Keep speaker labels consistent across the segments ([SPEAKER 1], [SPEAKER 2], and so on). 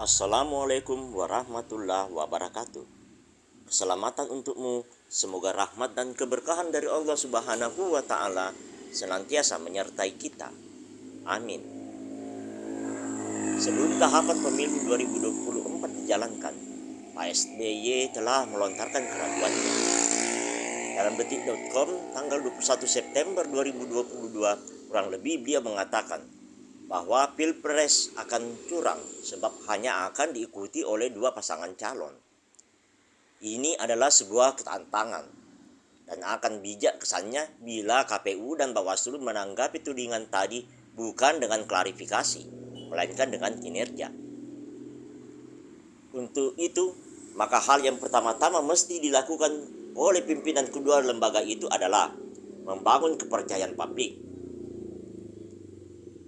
[SPEAKER 1] Assalamualaikum warahmatullahi wabarakatuh. Keselamatan untukmu, semoga rahmat dan keberkahan dari Allah Subhanahu wa taala senantiasa menyertai kita. Amin. Sebelum tahapan pemilu 2024 dijalankan, Pak SBY telah melontarkan keraguannya. Dalam detik.com tanggal 21 September 2022, kurang lebih beliau mengatakan bahwa pilpres akan curang sebab hanya akan diikuti oleh dua pasangan calon. Ini adalah sebuah ketantangan dan akan bijak kesannya bila KPU dan Bawaslu menanggapi tudingan tadi bukan dengan klarifikasi, melainkan dengan kinerja. Untuk itu, maka hal yang pertama-tama mesti dilakukan oleh pimpinan kedua lembaga itu adalah membangun kepercayaan publik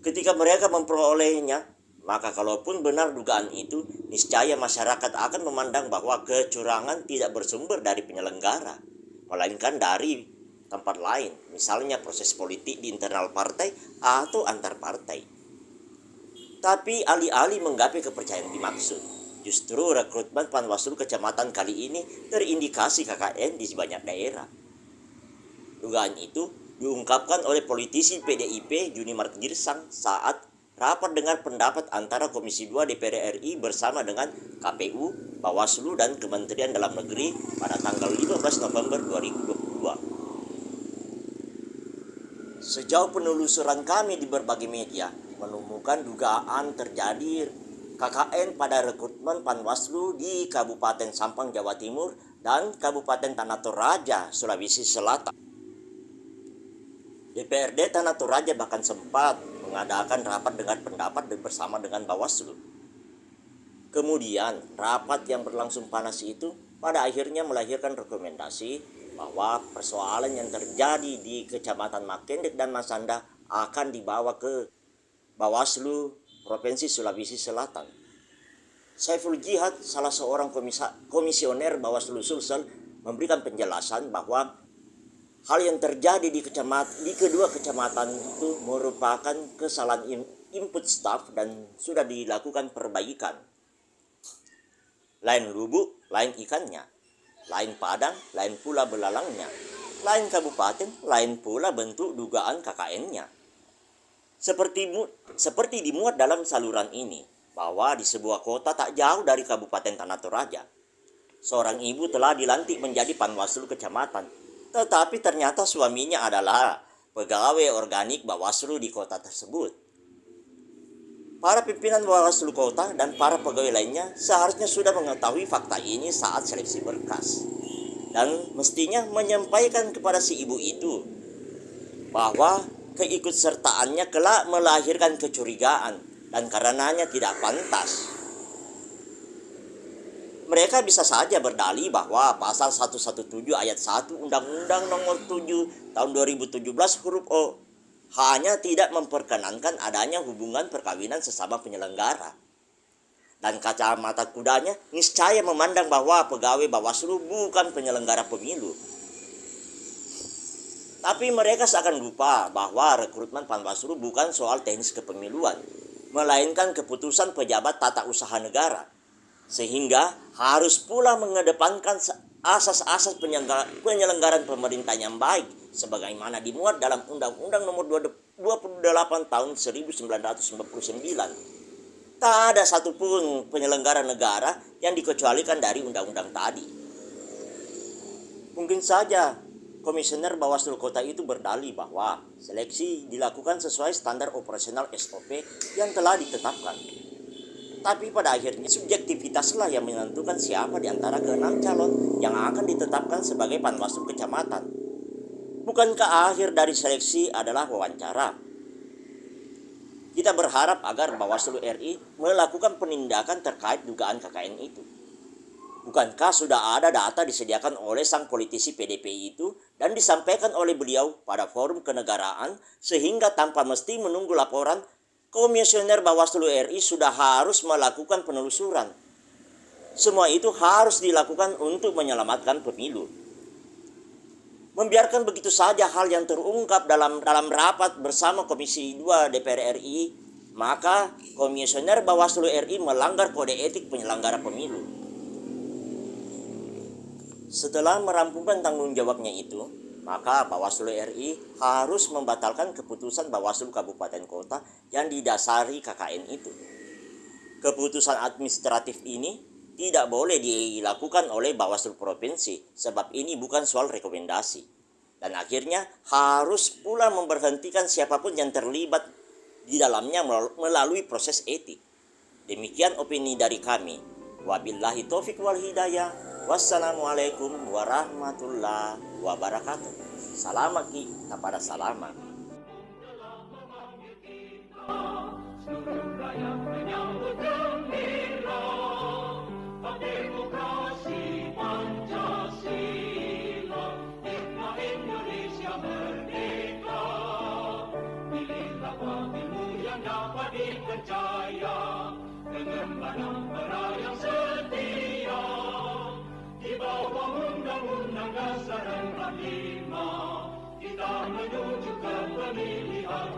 [SPEAKER 1] Ketika mereka memperolehnya, maka kalaupun benar dugaan itu, niscaya masyarakat akan memandang bahwa kecurangan tidak bersumber dari penyelenggara, melainkan dari tempat lain, misalnya proses politik di internal partai atau antar partai. Tapi alih-alih menggapai kepercayaan dimaksud, justru rekrutmen Panwaslu kecamatan kali ini terindikasi KKN di banyak daerah. Dugaan itu diungkapkan oleh politisi PDIP Juni Mart Girsang saat rapat dengar pendapat antara Komisi 2 DPR RI bersama dengan KPU, Bawaslu, dan Kementerian Dalam Negeri pada tanggal 15 November 2022. Sejauh penelusuran kami di berbagai media menemukan dugaan terjadi KKN pada rekrutmen Panwaslu di Kabupaten Sampang, Jawa Timur dan Kabupaten Tanah Toraja, Sulawesi Selatan. DPRD Tanah Toraja bahkan sempat mengadakan rapat dengan pendapat bersama dengan Bawaslu. Kemudian, rapat yang berlangsung panas itu pada akhirnya melahirkan rekomendasi bahwa persoalan yang terjadi di Kecamatan Makendek dan Masanda akan dibawa ke Bawaslu Provinsi Sulawesi Selatan. Saiful Jihad, salah seorang komisioner Bawaslu Sulsel, memberikan penjelasan bahwa hal yang terjadi di kecamat di kedua kecamatan itu merupakan kesalahan input staff dan sudah dilakukan perbaikan. Lain lubuk, lain ikannya, lain padang, lain pula belalangnya, lain kabupaten, lain pula bentuk dugaan KKN-nya. Seperti seperti dimuat dalam saluran ini bahwa di sebuah kota tak jauh dari Kabupaten Tanah Toraja, seorang ibu telah dilantik menjadi panwaslu kecamatan tetapi ternyata suaminya adalah pegawai organik Bawaslu di kota tersebut. Para pimpinan Bawaslu kota dan para pegawai lainnya seharusnya sudah mengetahui fakta ini saat seleksi berkas. Dan mestinya menyampaikan kepada si ibu itu bahwa keikutsertaannya kelak melahirkan kecurigaan dan karenanya tidak pantas mereka bisa saja berdalih bahwa pasal 117 ayat 1 Undang-Undang Nomor 7 tahun 2017 huruf O hanya tidak memperkenankan adanya hubungan perkawinan sesama penyelenggara. Dan kacamata kudanya niscaya memandang bahwa pegawai Bawaslu bukan penyelenggara pemilu. Tapi mereka seakan lupa bahwa rekrutmen Panwaslu bukan soal teknis kepemiluan, melainkan keputusan pejabat tata usaha negara sehingga harus pula mengedepankan asas-asas penyelenggaraan pemerintah yang baik sebagaimana dimuat dalam Undang-Undang Nomor 28 Tahun 1999. Tak ada satupun penyelenggara negara yang dikecualikan dari undang-undang tadi. Mungkin saja Komisioner Bawaslu Kota itu berdalih bahwa seleksi dilakukan sesuai standar operasional SOP yang telah ditetapkan. Tapi pada akhirnya subjektivitaslah yang menentukan siapa di antara keenam calon yang akan ditetapkan sebagai panwaslu kecamatan. Bukankah akhir dari seleksi adalah wawancara? Kita berharap agar Bawaslu RI melakukan penindakan terkait dugaan KKN itu. Bukankah sudah ada data disediakan oleh sang politisi PDP itu dan disampaikan oleh beliau pada forum kenegaraan sehingga tanpa mesti menunggu laporan Komisioner Bawaslu RI sudah harus melakukan penelusuran. Semua itu harus dilakukan untuk menyelamatkan pemilu. Membiarkan begitu saja hal yang terungkap dalam dalam rapat bersama Komisi 2 DPR RI maka Komisioner Bawaslu RI melanggar kode etik penyelenggara pemilu. Setelah merampungkan tanggung jawabnya itu, maka Bawaslu RI harus membatalkan keputusan Bawaslu Kabupaten Kota yang didasari KKN itu. Keputusan administratif ini tidak boleh dilakukan oleh Bawaslu Provinsi sebab ini bukan soal rekomendasi. Dan akhirnya harus pula memberhentikan siapa pun yang terlibat di dalamnya melalui proses etik. Demikian opini dari kami. Wabillahi taufik wal hidayah. Wassalamualaikum warahmatullahi wabarakatuh. Salamat kita pada salamat. Seluruh rakyat menyambut gembira demokrasi Pancasila Hikmah Indonesia merdeka Pilihlah pemilu yang dapat dipercaya Dengan bara yang setia Hanggang sa rang halima Kita menuju ke pemilihan